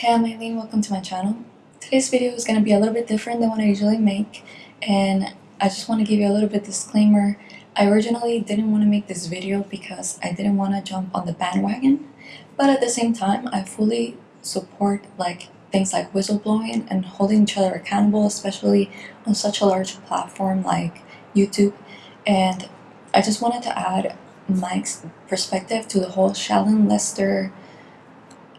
Hey, I'm Eileen, welcome to my channel. Today's video is going to be a little bit different than what I usually make and I just want to give you a little bit disclaimer. I originally didn't want to make this video because I didn't want to jump on the bandwagon but at the same time I fully support like things like whistleblowing and holding each other accountable especially on such a large platform like YouTube and I just wanted to add my perspective to the whole Shallon Lester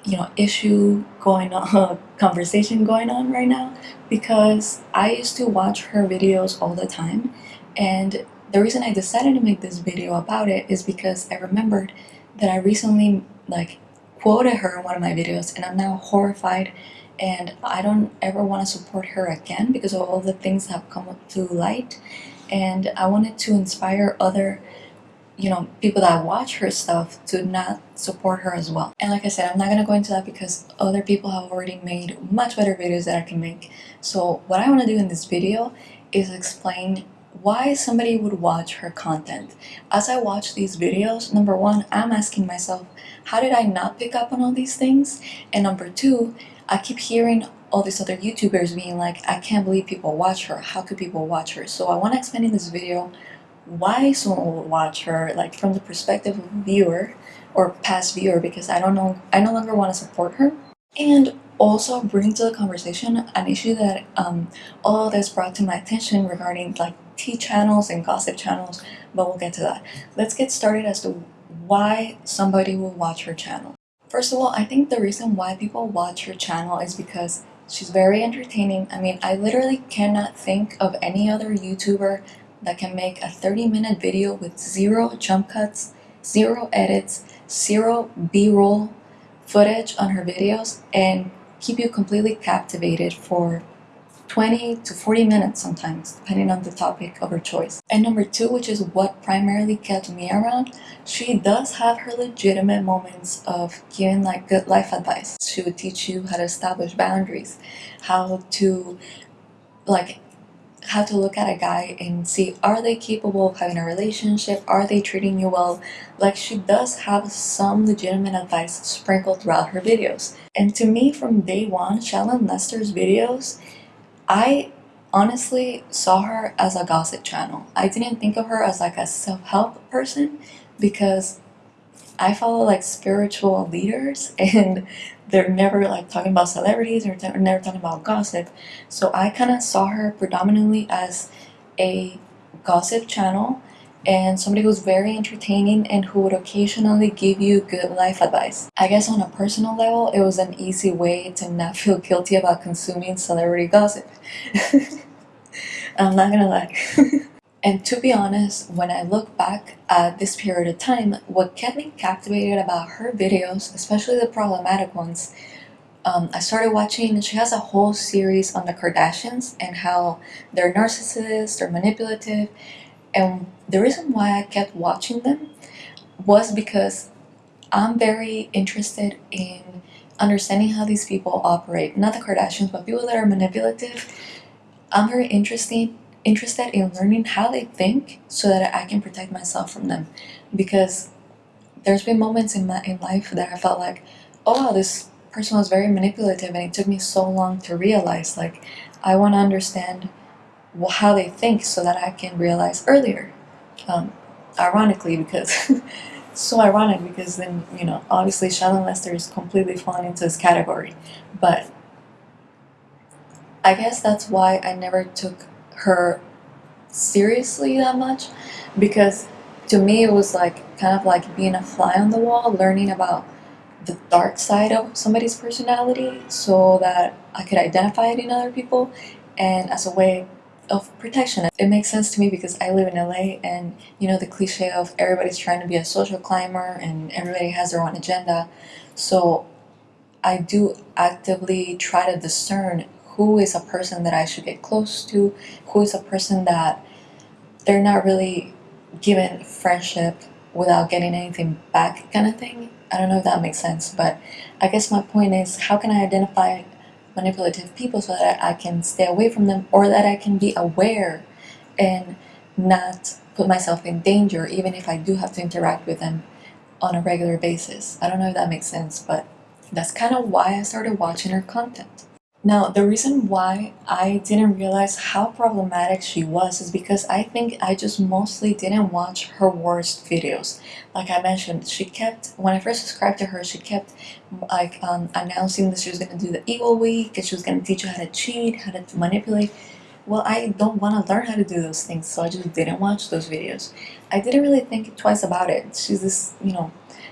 you know issue going on conversation going on right now because I used to watch her videos all the time. And the reason I decided to make this video about it is because I remembered that I recently like quoted her in one of my videos and I'm now horrified and I don't ever want to support her again because of all the things that have come to light. And I wanted to inspire other you know, people that watch her stuff to not support her as well. And like I said, I'm not gonna go into that because other people have already made much better videos that I can make. So what I wanna do in this video is explain why somebody would watch her content. As I watch these videos, number one, I'm asking myself, how did I not pick up on all these things? And number two, I keep hearing all these other YouTubers being like, I can't believe people watch her. How could people watch her? So I want to explain in this video why someone would watch her like from the perspective of a viewer or past viewer because I don't know I no longer want to support her. And also bring to the conversation an issue that um, all of this brought to my attention regarding like tea channels and gossip channels but we'll get to that. Let's get started as to why somebody will watch her channel. First of all I think the reason why people watch her channel is because she's very entertaining. I mean I literally cannot think of any other YouTuber that can make a 30 minute video with zero jump cuts, zero edits, zero b-roll footage on her videos and keep you completely captivated for 20 to 40 minutes sometimes, depending on the topic of her choice. And number two, which is what primarily kept me around, she does have her legitimate moments of giving like good life advice. She would teach you how to establish boundaries, how to like how to look at a guy and see are they capable of having a relationship? Are they treating you well? Like she does have some legitimate advice sprinkled throughout her videos. And to me from day one Shallon Lester's videos I honestly saw her as a gossip channel. I didn't think of her as like a self-help person because I follow like spiritual leaders and they're never like talking about celebrities or they're never talking about gossip. So I kind of saw her predominantly as a gossip channel and somebody who's very entertaining and who would occasionally give you good life advice. I guess on a personal level, it was an easy way to not feel guilty about consuming celebrity gossip. I'm not gonna lie. And to be honest, when I look back at this period of time, what kept me captivated about her videos, especially the problematic ones, um, I started watching, she has a whole series on the Kardashians and how they're narcissists, they're manipulative. And the reason why I kept watching them was because I'm very interested in understanding how these people operate. Not the Kardashians, but people that are manipulative. I'm very interested interested in learning how they think so that I can protect myself from them. Because there's been moments in my in life that I felt like oh this person was very manipulative and it took me so long to realize like I want to understand how they think so that I can realize earlier. Um, ironically because so ironic because then you know obviously Shallon Lester is completely falling into this category. But I guess that's why I never took her seriously that much because to me it was like kind of like being a fly on the wall learning about the dark side of somebody's personality so that I could identify it in other people and as a way of protection. It makes sense to me because I live in LA and you know the cliche of everybody's trying to be a social climber and everybody has their own agenda so I do actively try to discern who is a person that I should get close to, who is a person that they're not really given friendship without getting anything back kind of thing. I don't know if that makes sense, but I guess my point is how can I identify manipulative people so that I can stay away from them or that I can be aware and not put myself in danger even if I do have to interact with them on a regular basis. I don't know if that makes sense, but that's kind of why I started watching her content. Now, the reason why I didn't realize how problematic she was is because I think I just mostly didn't watch her worst videos. Like I mentioned, she kept, when I first subscribed to her, she kept like um, announcing that she was going to do the evil week and she was going to teach you how to cheat, how to manipulate. Well, I don't want to learn how to do those things, so I just didn't watch those videos. I didn't really think twice about it. She's this, you know,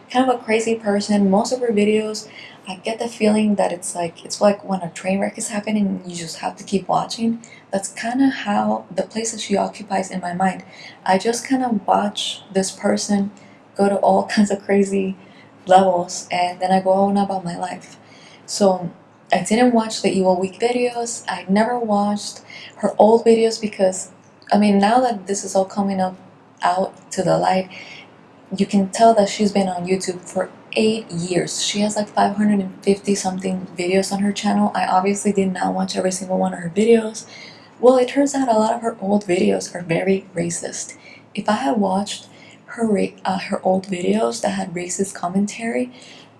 kind of a crazy person. Most of her videos I get the feeling that it's like it's like when a train wreck is happening and you just have to keep watching. That's kind of how the place that she occupies in my mind. I just kind of watch this person go to all kinds of crazy levels and then I go on about my life. So I didn't watch the Evil Week videos. I never watched her old videos because I mean now that this is all coming up out to the light, you can tell that she's been on YouTube for eight years. She has like 550 something videos on her channel. I obviously did not watch every single one of her videos. Well, it turns out a lot of her old videos are very racist. If I had watched her, uh, her old videos that had racist commentary,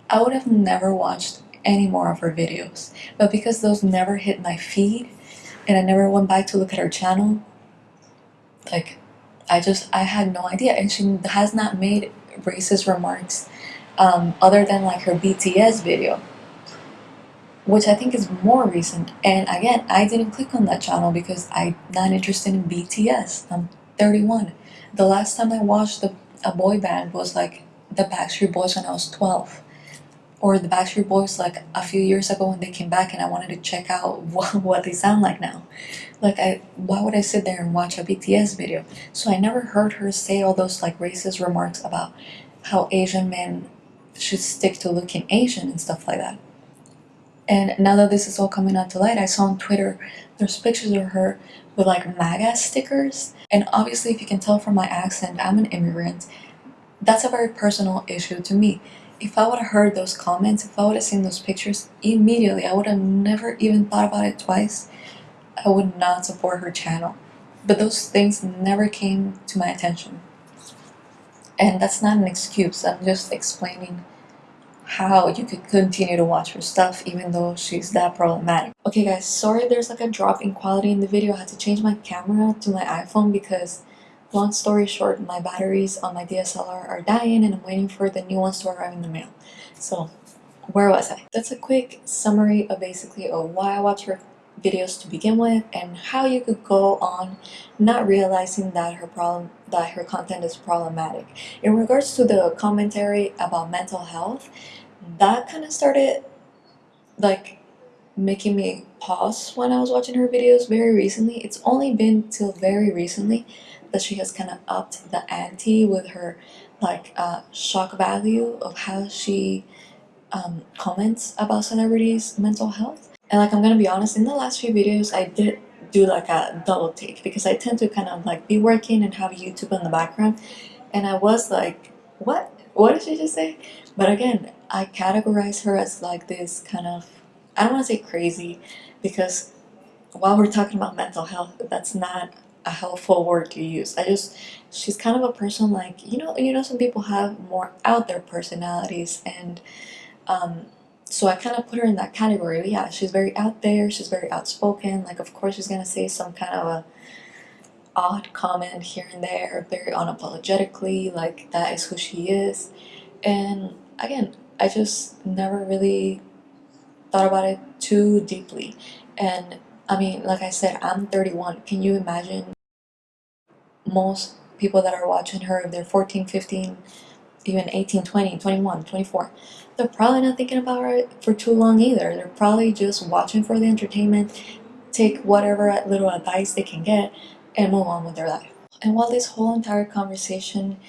I would have never watched any more of her videos. But because those never hit my feed and I never went back to look at her channel, like I just, I had no idea. And she has not made racist remarks um, other than like her BTS video, which I think is more recent. And again, I didn't click on that channel because I'm not interested in BTS. I'm 31. The last time I watched the, a boy band was like the Backstreet Boys when I was 12 or the Backstreet Boys like a few years ago when they came back and I wanted to check out what, what they sound like now. Like I, why would I sit there and watch a BTS video? So I never heard her say all those like racist remarks about how Asian men should stick to looking Asian and stuff like that. And now that this is all coming out to light, I saw on Twitter there's pictures of her with like MAGA stickers. And obviously, if you can tell from my accent, I'm an immigrant. That's a very personal issue to me if I would have heard those comments, if I would have seen those pictures, immediately I would have never even thought about it twice. I would not support her channel. But those things never came to my attention. And that's not an excuse, I'm just explaining how you could continue to watch her stuff even though she's that problematic. Okay guys, sorry there's like a drop in quality in the video. I had to change my camera to my iPhone because Long story short, my batteries on my DSLR are dying and I'm waiting for the new ones to arrive in the mail. So, where was I? That's a quick summary of basically of why I watch her videos to begin with and how you could go on not realizing that her problem that her content is problematic. In regards to the commentary about mental health, that kind of started like making me pause when I was watching her videos very recently. It's only been till very recently that she has kind of upped the ante with her like uh, shock value of how she um, comments about celebrities' mental health. And like I'm gonna be honest, in the last few videos I did do like a double take because I tend to kind of like be working and have YouTube in the background and I was like, what? What did she just say? But again, I categorize her as like this kind of, I don't want to say crazy because while we're talking about mental health, that's not a helpful word to use. I just she's kind of a person like you know you know some people have more out there personalities and um, so I kind of put her in that category. Yeah, she's very out there. She's very outspoken. Like of course she's gonna say some kind of a odd comment here and there, very unapologetically. Like that is who she is. And again, I just never really thought about it too deeply. And I mean, like I said, I'm 31. Can you imagine most people that are watching her, if they're 14, 15, even 18, 20, 21, 24, they're probably not thinking about it for too long either. They're probably just watching for the entertainment, take whatever little advice they can get, and move on with their life. And while this whole entire conversation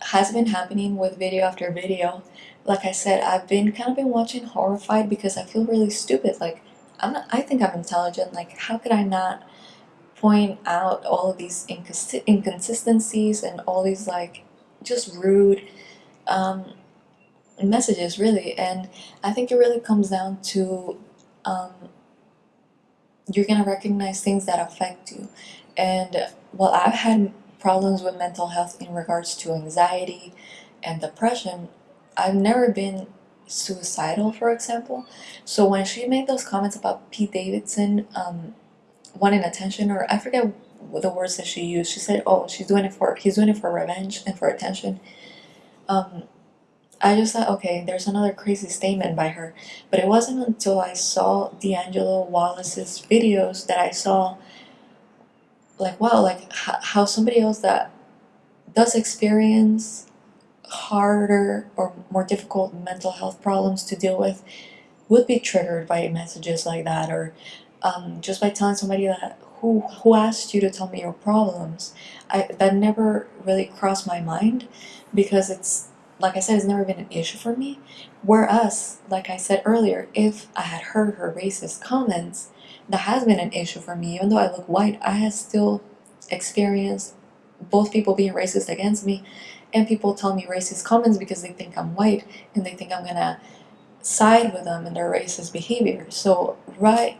has been happening with video after video, like I said, I've been kind of been watching horrified because I feel really stupid. Like, I'm not, I think I'm intelligent. Like, how could I not point out all of these inconsistencies and all these like just rude um, messages, really? And I think it really comes down to um, you're gonna recognize things that affect you. And while I've had problems with mental health in regards to anxiety and depression, I've never been suicidal, for example. So when she made those comments about Pete Davidson um, wanting attention, or I forget the words that she used. She said, "Oh, she's doing it for he's doing it for revenge and for attention." Um, I just thought, okay, there's another crazy statement by her. But it wasn't until I saw D'Angelo Wallace's videos that I saw, like, wow, like how somebody else that does experience harder or more difficult mental health problems to deal with would be triggered by messages like that or um, just by telling somebody that who who asked you to tell me your problems I that never really crossed my mind because it's like I said it's never been an issue for me whereas like I said earlier if I had heard her racist comments that has been an issue for me even though I look white I have still experienced both people being racist against me and people tell me racist comments because they think I'm white and they think I'm gonna side with them in their racist behavior. So right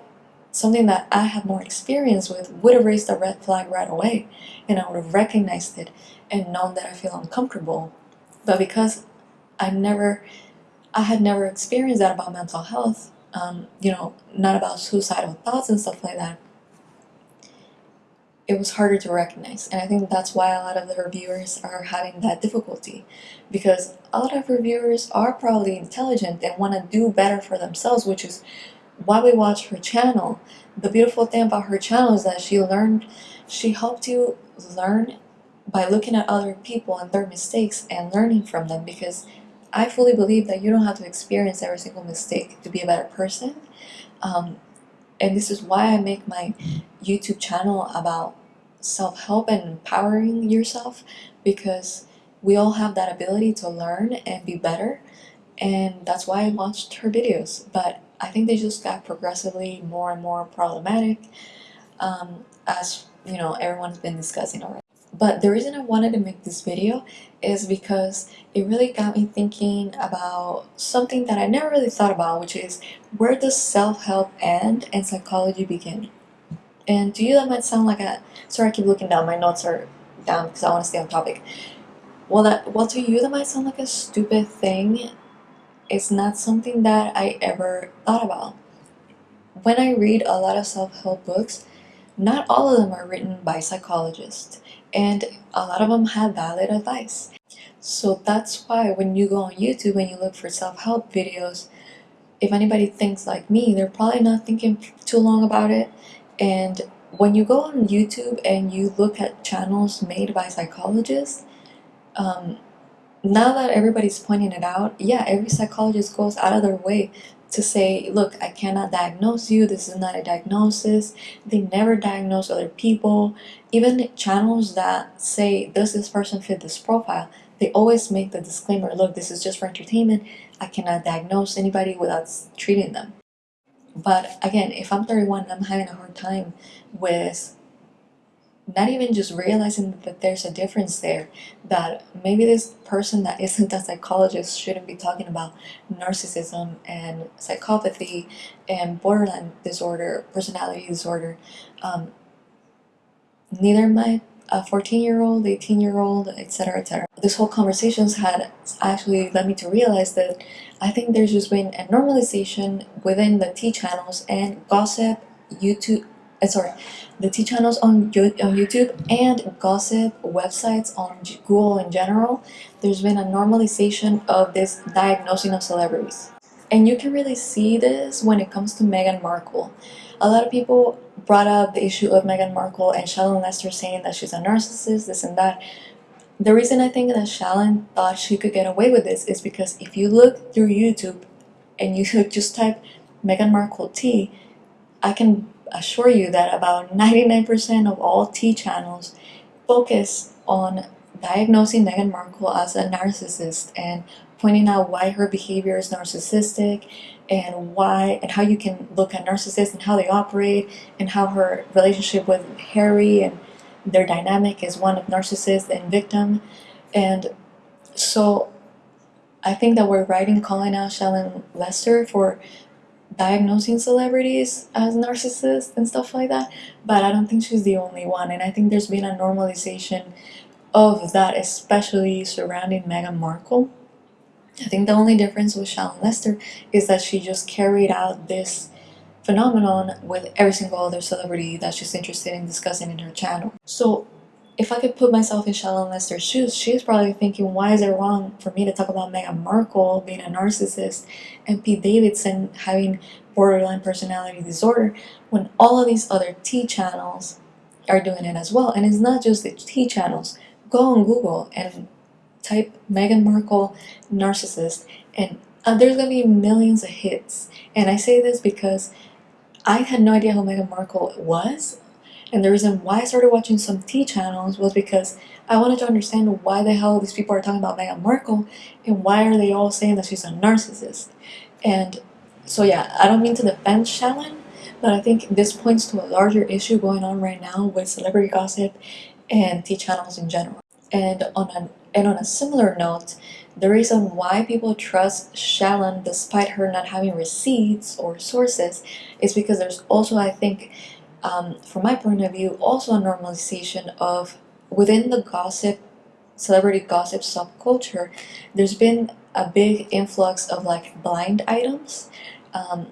something that I have more experience with would have raised a red flag right away and I would have recognized it and known that I feel uncomfortable. But because I never I had never experienced that about mental health, um, you know, not about suicidal thoughts and stuff like that, it was harder to recognize. And I think that's why a lot of the reviewers are having that difficulty. Because a lot of reviewers are probably intelligent and want to do better for themselves, which is why we watch her channel. The beautiful thing about her channel is that she learned, she helped you learn by looking at other people and their mistakes and learning from them because I fully believe that you don't have to experience every single mistake to be a better person. Um, and this is why I make my YouTube channel about self-help and empowering yourself because we all have that ability to learn and be better and that's why I watched her videos but I think they just got progressively more and more problematic um, as you know everyone's been discussing already but the reason I wanted to make this video is because it really got me thinking about something that I never really thought about, which is where does self-help end and psychology begin? And to you that might sound like a, sorry I keep looking down, my notes are down because I want to stay on topic. Well, that, well to you that might sound like a stupid thing, it's not something that I ever thought about. When I read a lot of self-help books, not all of them are written by psychologists and a lot of them have valid advice. So that's why when you go on YouTube and you look for self-help videos, if anybody thinks like me, they're probably not thinking too long about it. And when you go on YouTube and you look at channels made by psychologists, um, now that everybody's pointing it out, yeah, every psychologist goes out of their way to say, look, I cannot diagnose you, this is not a diagnosis, they never diagnose other people. Even channels that say, does this person fit this profile, they always make the disclaimer, look, this is just for entertainment, I cannot diagnose anybody without treating them. But again, if I'm 31 I'm having a hard time with not even just realizing that there's a difference there that maybe this person that isn't a psychologist shouldn't be talking about narcissism and psychopathy and borderline disorder personality disorder. Um, neither my a 14 year old 18 year old etc etc this whole conversations had actually led me to realize that I think there's just been a normalization within the tea channels and gossip YouTube uh, sorry, the tea channels on, on YouTube and gossip websites on Google in general, there's been a normalization of this diagnosing of celebrities. And you can really see this when it comes to Meghan Markle. A lot of people brought up the issue of Meghan Markle and Shallon Lester saying that she's a narcissist, this and that. The reason I think that Shallon thought she could get away with this is because if you look through YouTube and you just type Meghan Markle tea, I can assure you that about 99% of all tea channels focus on diagnosing Meghan Markle as a narcissist and pointing out why her behavior is narcissistic and why and how you can look at narcissists and how they operate and how her relationship with Harry and their dynamic is one of narcissist and victim. And so I think that we're right in calling out Shallon Lester for diagnosing celebrities as narcissists and stuff like that but I don't think she's the only one and I think there's been a normalization of that especially surrounding Meghan Markle I think the only difference with Shallon Lester is that she just carried out this phenomenon with every single other celebrity that she's interested in discussing in her channel. So if I could put myself in Shallon Lester's shoes, she's probably thinking, why is it wrong for me to talk about Meghan Markle being a narcissist and Pete Davidson having borderline personality disorder when all of these other tea channels are doing it as well. And it's not just the tea channels. Go on Google and type Meghan Markle narcissist and uh, there's gonna be millions of hits. And I say this because I had no idea who Meghan Markle was. And the reason why I started watching some tea channels was because I wanted to understand why the hell these people are talking about Meghan Markle and why are they all saying that she's a narcissist. And so yeah, I don't mean to defend Shallon, but I think this points to a larger issue going on right now with celebrity gossip and tea channels in general. And on an and on a similar note, the reason why people trust Shallon despite her not having receipts or sources is because there's also, I think, um, from my point of view, also a normalization of within the gossip, celebrity gossip subculture, there's been a big influx of like blind items. Um,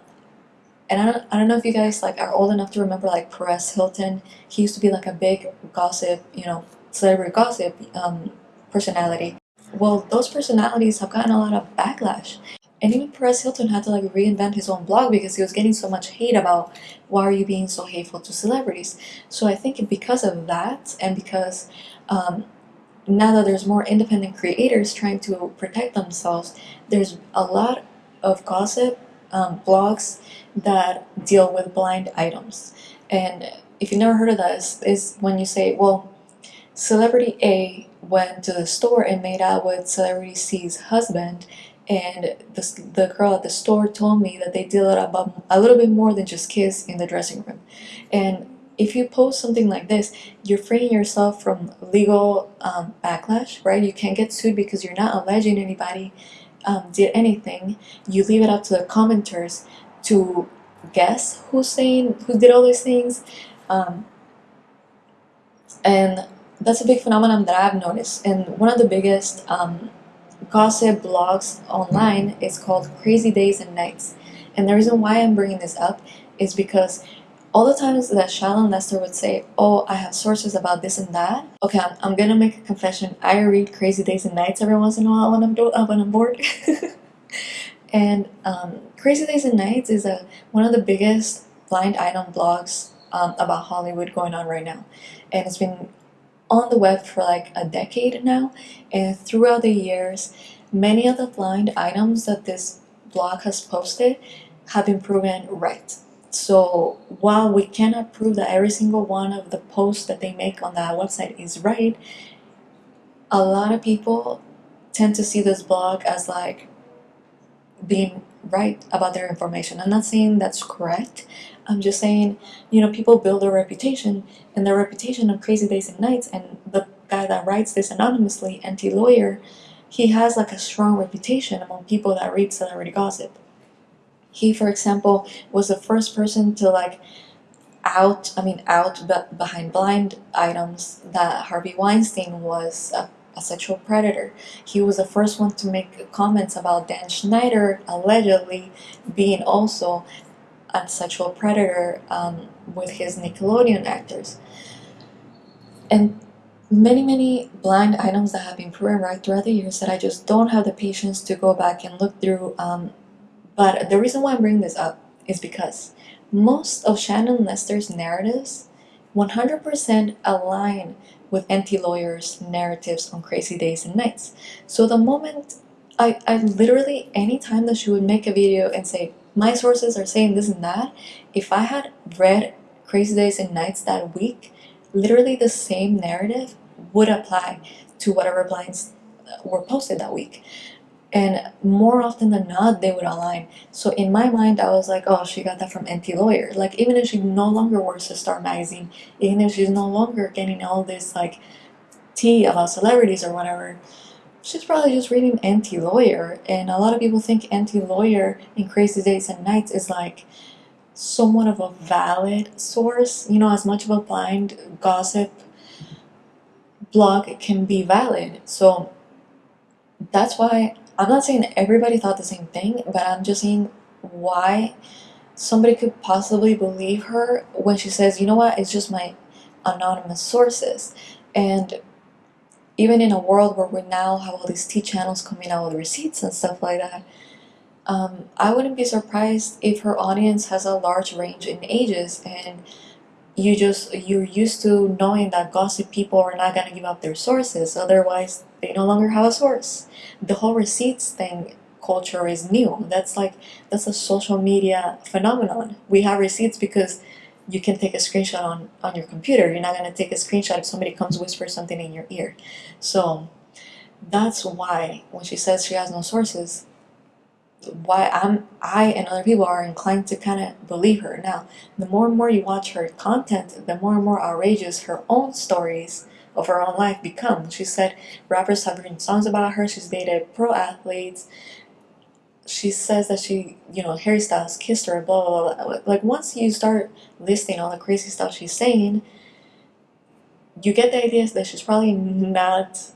and I don't, I don't know if you guys like are old enough to remember like Perez Hilton. He used to be like a big gossip, you know, celebrity gossip um, personality. Well, those personalities have gotten a lot of backlash. And even Perez Hilton had to like reinvent his own blog because he was getting so much hate about why are you being so hateful to celebrities. So I think because of that and because um, now that there's more independent creators trying to protect themselves, there's a lot of gossip um, blogs that deal with blind items. And if you've never heard of this, is when you say, well, celebrity A went to the store and made out with celebrity C's husband and the, the girl at the store told me that they did about a little bit more than just kiss in the dressing room. And if you post something like this you're freeing yourself from legal um, backlash right? You can't get sued because you're not alleging anybody um, did anything. You leave it up to the commenters to guess who's saying who did all these things. Um, and that's a big phenomenon that I've noticed. And one of the biggest um, gossip blogs online is called Crazy Days and Nights and the reason why I'm bringing this up is because all the times that Shallon Lester would say, oh, I have sources about this and that. Okay, I'm, I'm gonna make a confession. I read Crazy Days and Nights every once in a while when I'm, do uh, when I'm bored. and um, Crazy Days and Nights is a, one of the biggest blind item blogs um, about Hollywood going on right now. And it's been on the web for like a decade now and throughout the years many of the blind items that this blog has posted have been proven right so while we cannot prove that every single one of the posts that they make on that website is right a lot of people tend to see this blog as like being right about their information. I'm not saying that's correct. I'm just saying, you know, people build their reputation and their reputation on Crazy Days and Nights and the guy that writes this anonymously, Enty Lawyer, he has like a strong reputation among people that read celebrity gossip. He, for example, was the first person to like out, I mean out but behind blind items that Harvey Weinstein was a a sexual predator. He was the first one to make comments about Dan Schneider allegedly being also a sexual predator um, with his Nickelodeon actors. And many, many blind items that have been proven right throughout the years that I just don't have the patience to go back and look through. Um, but the reason why I'm bringing this up is because most of Shannon Lester's narratives 100% align with Enty Lawyer's narratives on Crazy Days and Nights. So the moment I, I literally, anytime that she would make a video and say, my sources are saying this and that, if I had read Crazy Days and Nights that week, literally the same narrative would apply to whatever blinds uh, were posted that week. And more often than not they would align. So in my mind I was like oh she got that from Enty Lawyer. Like even if she no longer works at Star Magazine even if she's no longer getting all this like tea about celebrities or whatever she's probably just reading Enty Lawyer and a lot of people think Enty Lawyer in Crazy Days and Nights is like somewhat of a valid source. You know as much of a blind gossip blog can be valid. So that's why I'm not saying everybody thought the same thing, but I'm just saying why somebody could possibly believe her when she says, you know what, it's just my anonymous sources. And even in a world where we now have all these tea channels coming out with receipts and stuff like that, um, I wouldn't be surprised if her audience has a large range in ages and you just you're used to knowing that gossip people are not going to give up their sources otherwise they no longer have a source. The whole receipts thing culture is new. That's like that's a social media phenomenon. We have receipts because you can take a screenshot on on your computer you're not going to take a screenshot if somebody comes whisper something in your ear so that's why when she says she has no sources why I'm I and other people are inclined to kind of believe her. Now, the more and more you watch her content, the more and more outrageous her own stories of her own life become. She said rappers have written songs about her. She's dated pro athletes. She says that she, you know, Harry Styles kissed her, blah, blah, blah. Like, once you start listing all the crazy stuff she's saying, you get the idea that she's probably not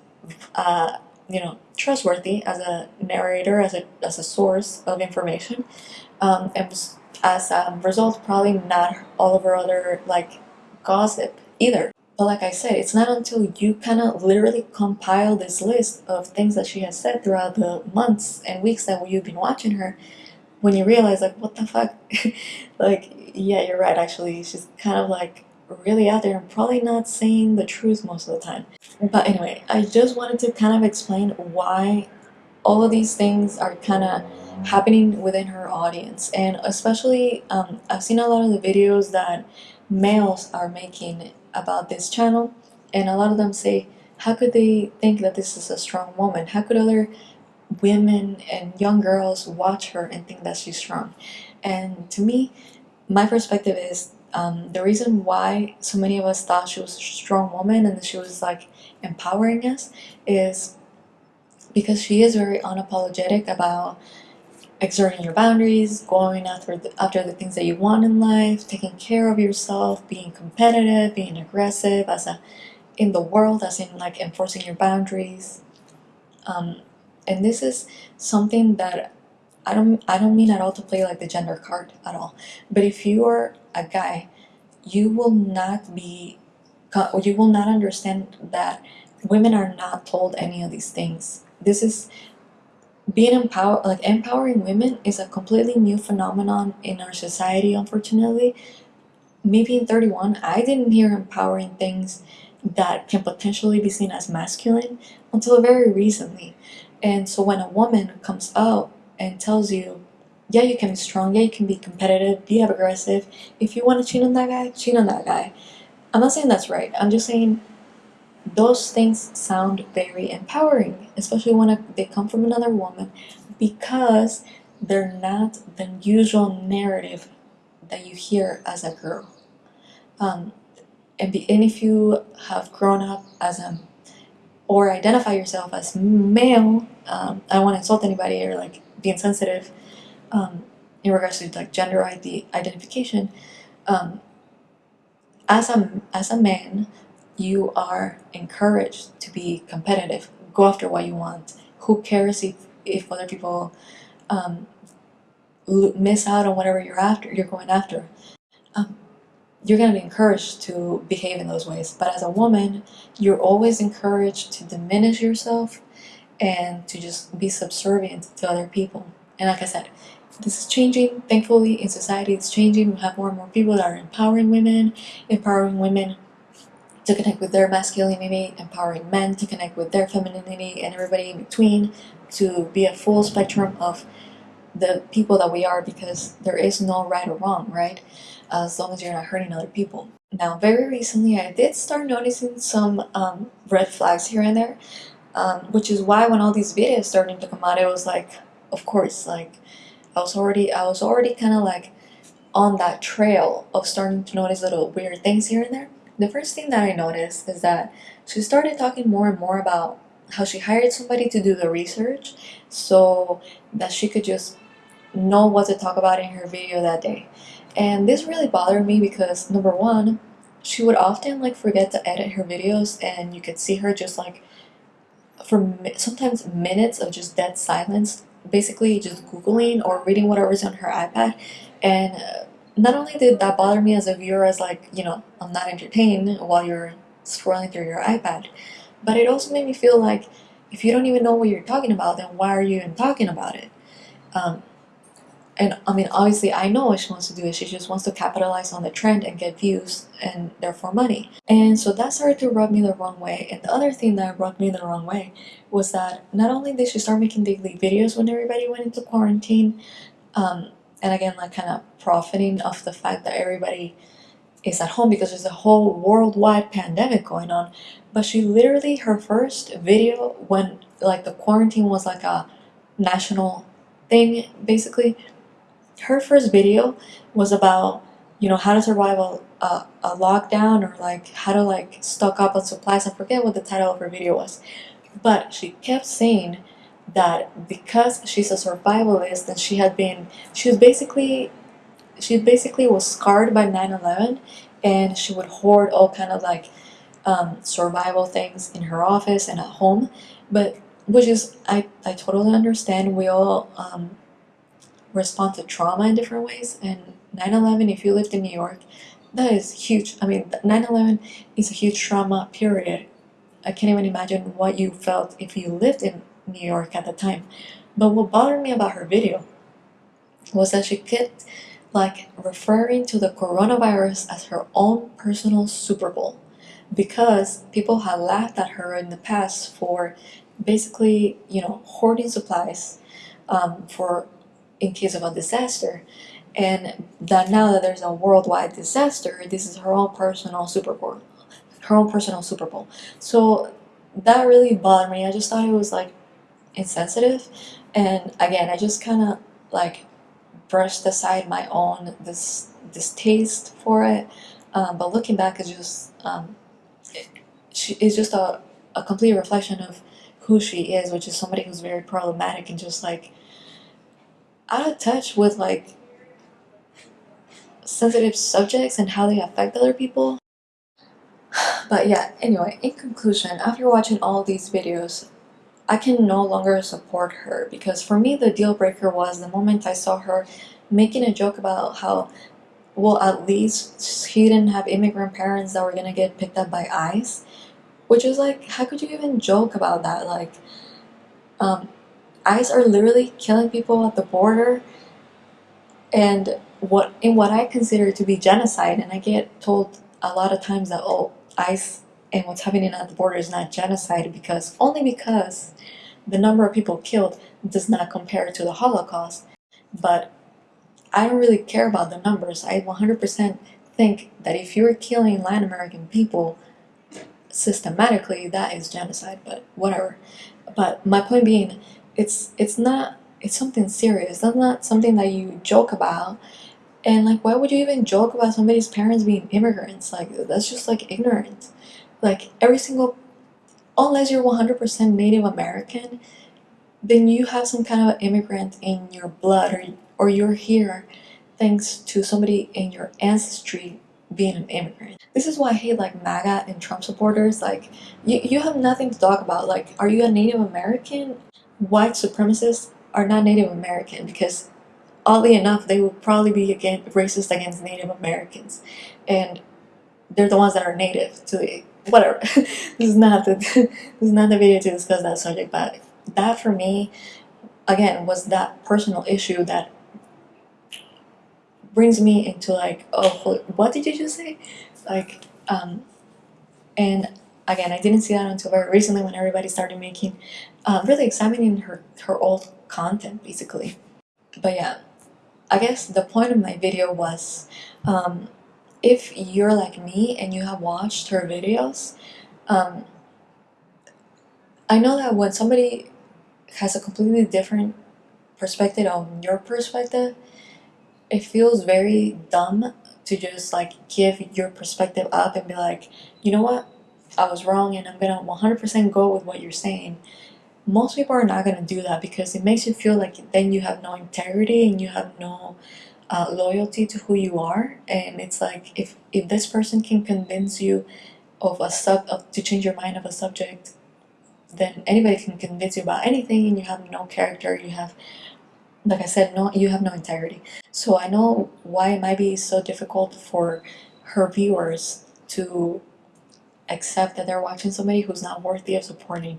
uh, you know trustworthy as a narrator, as a as a source of information, um, and as a result, probably not all of her other like gossip either. But like I said, it's not until you kind of literally compile this list of things that she has said throughout the months and weeks that you've been watching her, when you realize like, what the fuck, like, yeah, you're right. Actually, she's kind of like really out there and probably not saying the truth most of the time. But anyway, I just wanted to kind of explain why all of these things are kind of happening within her audience. And especially, um, I've seen a lot of the videos that males are making about this channel. And a lot of them say, how could they think that this is a strong woman? How could other women and young girls watch her and think that she's strong? And to me, my perspective is um, the reason why so many of us thought she was a strong woman and she was like empowering us is because she is very unapologetic about exerting your boundaries, going after the, after the things that you want in life, taking care of yourself, being competitive, being aggressive as a in the world, as in like enforcing your boundaries. Um, and this is something that I don't I don't mean at all to play like the gender card at all. But if you are a guy, you will not be you will not understand that women are not told any of these things. This is being empowered like empowering women is a completely new phenomenon in our society unfortunately. Maybe in 31 I didn't hear empowering things that can potentially be seen as masculine until very recently. And so when a woman comes out and tells you, yeah, you can be strong, yeah, you can be competitive, be aggressive. If you want to cheat on that guy, cheat on that guy. I'm not saying that's right. I'm just saying those things sound very empowering, especially when they come from another woman, because they're not the usual narrative that you hear as a girl. Um, and, be, and if you have grown up as a or identify yourself as male, um, I don't want to insult anybody or like be insensitive um, in regards to like gender ID identification. Um, as a as a man, you are encouraged to be competitive. Go after what you want. Who cares if if other people um, miss out on whatever you're after? You're going after. Um, you're going to be encouraged to behave in those ways. But as a woman, you're always encouraged to diminish yourself and to just be subservient to other people. And like I said, this is changing. Thankfully, in society, it's changing. We have more and more people that are empowering women, empowering women to connect with their masculinity, empowering men to connect with their femininity, and everybody in between to be a full spectrum of the people that we are because there is no right or wrong, right? As long as you're not hurting other people. Now, very recently, I did start noticing some um, red flags here and there, um, which is why when all these videos started to come out, it was like, of course, like I was already I was already kind of like on that trail of starting to notice little weird things here and there. The first thing that I noticed is that she started talking more and more about how she hired somebody to do the research so that she could just know what to talk about in her video that day. And this really bothered me because number one, she would often like forget to edit her videos and you could see her just like for sometimes minutes of just dead silence, basically just Googling or reading whatever's on her iPad. And uh, not only did that bother me as a viewer, as like, you know, I'm not entertained while you're scrolling through your iPad, but it also made me feel like if you don't even know what you're talking about, then why are you even talking about it? Um, and I mean, obviously, I know what she wants to do is she just wants to capitalize on the trend and get views and therefore money. And so that started to rub me the wrong way. And the other thing that rubbed me the wrong way was that not only did she start making daily videos when everybody went into quarantine, um, and again, like kind of profiting off the fact that everybody is at home because there's a whole worldwide pandemic going on. But she literally, her first video when like the quarantine was like a national thing, basically, her first video was about you know how to survive a, a, a lockdown or like how to like stock up on supplies i forget what the title of her video was but she kept saying that because she's a survivalist and she had been she was basically she basically was scarred by 9-11 and she would hoard all kind of like um, survival things in her office and at home but which is i, I totally understand we all um, respond to trauma in different ways. And 9/11, if you lived in New York, that is huge. I mean, 9/11 is a huge trauma. Period. I can't even imagine what you felt if you lived in New York at the time. But what bothered me about her video was that she kept like referring to the coronavirus as her own personal Super Bowl because people had laughed at her in the past for basically, you know, hoarding supplies um, for in case of a disaster. And that now that there's a worldwide disaster this is her own personal super bowl her own personal super bowl. So that really bothered me. I just thought it was like insensitive and again i just kind of like brushed aside my own this distaste for it um, but looking back it's just um, it, she is just a, a complete reflection of who she is which is somebody who's very problematic and just like out of touch with like sensitive subjects and how they affect other people. But yeah, anyway, in conclusion, after watching all these videos, I can no longer support her because for me the deal breaker was the moment I saw her making a joke about how well at least she didn't have immigrant parents that were gonna get picked up by ICE which is like how could you even joke about that? Like um, ICE are literally killing people at the border and what in what I consider to be genocide and I get told a lot of times that oh ICE and what's happening at the border is not genocide because only because the number of people killed does not compare to the Holocaust. But I don't really care about the numbers. I 100% think that if you're killing Latin American people systematically that is genocide but whatever. But my point being it's it's not it's something serious. That's not something that you joke about. And like why would you even joke about somebody's parents being immigrants? Like that's just like ignorant like every single unless you're 100% native american then you have some kind of immigrant in your blood or, or you're here thanks to somebody in your ancestry being an immigrant. This is why I hate like MAGA and Trump supporters. Like, you, you have nothing to talk about. Like, are you a Native American? white supremacists are not Native American because oddly enough they will probably be again racist against Native Americans and they're the ones that are native to the whatever this is not the this is not the video to discuss that subject but that for me again was that personal issue that brings me into like oh what did you just say like um and again I didn't see that until very recently when everybody started making uh, really examining her, her old content basically. But yeah, I guess the point of my video was um, if you're like me and you have watched her videos, um, I know that when somebody has a completely different perspective on your perspective, it feels very dumb to just like give your perspective up and be like, you know what, I was wrong and I'm gonna 100% go with what you're saying. Most people are not to do that because it makes you feel like then you have no integrity and you have no uh, loyalty to who you are and it's like if if this person can convince you of a sub of, to change your mind of a subject then anybody can convince you about anything and you have no character you have like i said no you have no integrity. So i know why it might be so difficult for her viewers to accept that they're watching somebody who's not worthy of supporting.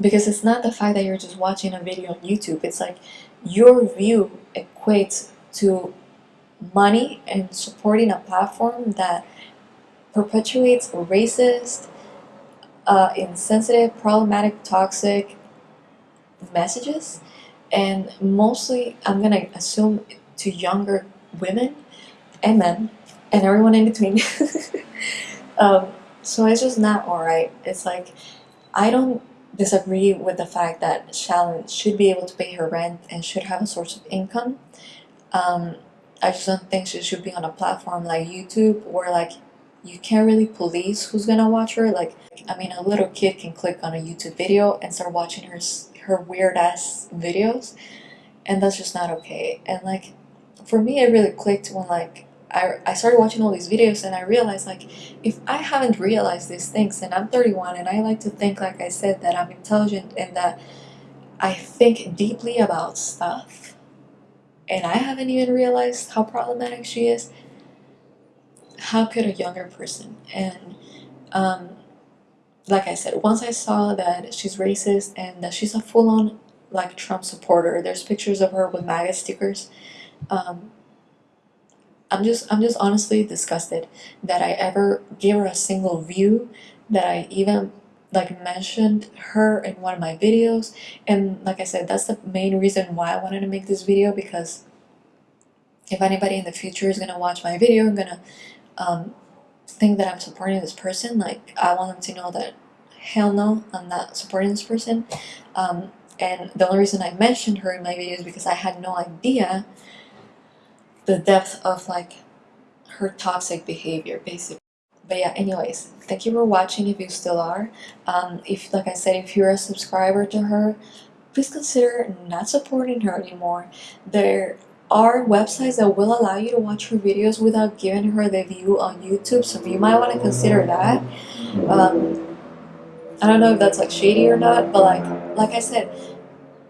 Because it's not the fact that you're just watching a video on youtube it's like your view equates to money and supporting a platform that perpetuates racist uh, insensitive, problematic, toxic messages, and mostly I'm gonna assume to younger women and men and everyone in between. um, so it's just not alright. It's like I don't disagree with the fact that Shallon should be able to pay her rent and should have a source of income. Um, I just don't think she should be on a platform like YouTube where like you can't really police who's gonna watch her. Like, I mean, a little kid can click on a YouTube video and start watching her her weird ass videos, and that's just not okay. And like, for me, it really clicked when like I, I started watching all these videos and I realized like if I haven't realized these things and I'm 31 and I like to think like I said that I'm intelligent and that I think deeply about stuff and I haven't even realized how problematic she is. How could a younger person? And um, like I said once I saw that she's racist and that she's a full-on like Trump supporter there's pictures of her with MAGA stickers um, I'm just I'm just honestly disgusted that I ever gave her a single view that I even like mentioned her in one of my videos. And like I said that's the main reason why I wanted to make this video because if anybody in the future is gonna watch my video I'm gonna um, think that I'm supporting this person like I want them to know that hell no I'm not supporting this person. Um, and the only reason I mentioned her in my video is because I had no idea the depth of like her toxic behavior basically but yeah anyways thank you for watching if you still are. Um, if like I said if you're a subscriber to her please consider not supporting her anymore. There are websites that will allow you to watch her videos without giving her the view on YouTube so you might want to consider that. Um, I don't know if that's like shady or not but like like I said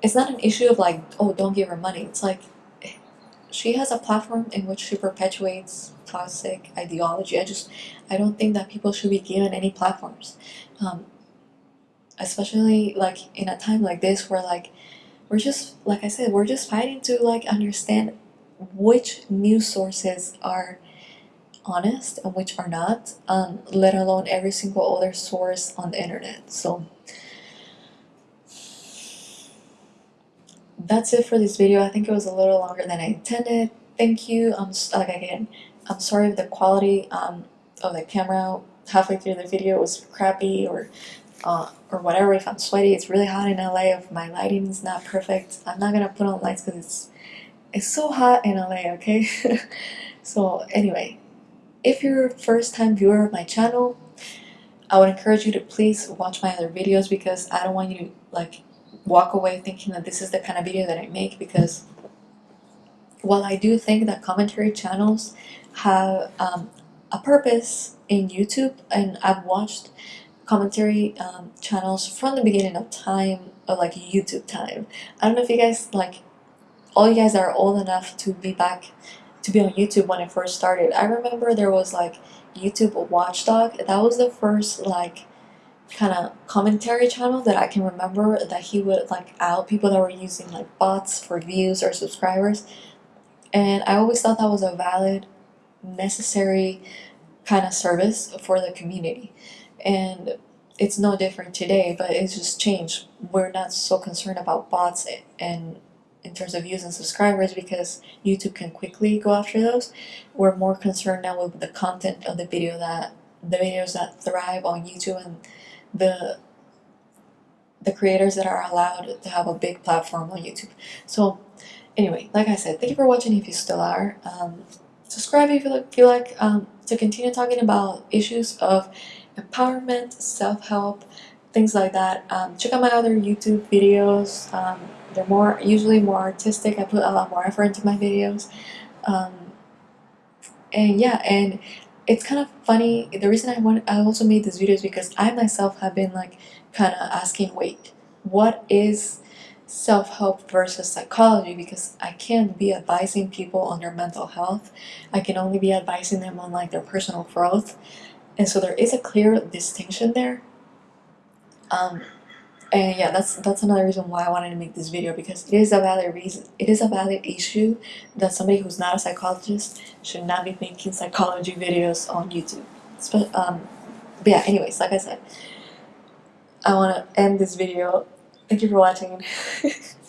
it's not an issue of like oh don't give her money. It's like she has a platform in which she perpetuates toxic ideology. I just I don't think that people should be given any platforms. Um, especially like in a time like this where like we're just like I said we're just fighting to like understand which news sources are honest and which are not um, let alone every single other source on the internet. So that's it for this video. I think it was a little longer than I intended. Thank you. I'm like again I'm sorry if the quality um, of the camera halfway through the video was crappy or uh, or whatever. If I'm sweaty it's really hot in LA if my lighting is not perfect I'm not gonna put on lights because it's it's so hot in LA okay? So anyway if you're a first time viewer of my channel I would encourage you to please watch my other videos because I don't want you to like walk away thinking that this is the kind of video that I make because while I do think that commentary channels have um, a purpose in YouTube and I've watched commentary um, channels from the beginning of time of like YouTube time. I don't know if you guys like all you guys are old enough to be back to be on YouTube when it first started. I remember there was like YouTube Watchdog. That was the first like kind of commentary channel that I can remember that he would like out people that were using like bots for views or subscribers. And I always thought that was a valid, necessary kind of service for the community. And it's no different today but it's just changed. We're not so concerned about bots and in terms of views and subscribers because YouTube can quickly go after those. We're more concerned now with the content of the video that the videos that thrive on YouTube and the the creators that are allowed to have a big platform on YouTube. So anyway like I said thank you for watching if you still are um, subscribe if you feel like um, to continue talking about issues of empowerment, self-help, things like that. Um, check out my other YouTube videos. Um, they're more usually more artistic. I put a lot more effort into my videos. Um, and yeah, and it's kind of funny. The reason I want I also made this video is because I myself have been like kind of asking, wait, what is self-help versus psychology? Because I can't be advising people on their mental health. I can only be advising them on like their personal growth. And so there is a clear distinction there. Um, and yeah, that's that's another reason why I wanted to make this video because it is a valid reason. It is a valid issue that somebody who's not a psychologist should not be making psychology videos on YouTube. Spe- um, but yeah, anyways, like I said, I want to end this video. Thank you for watching.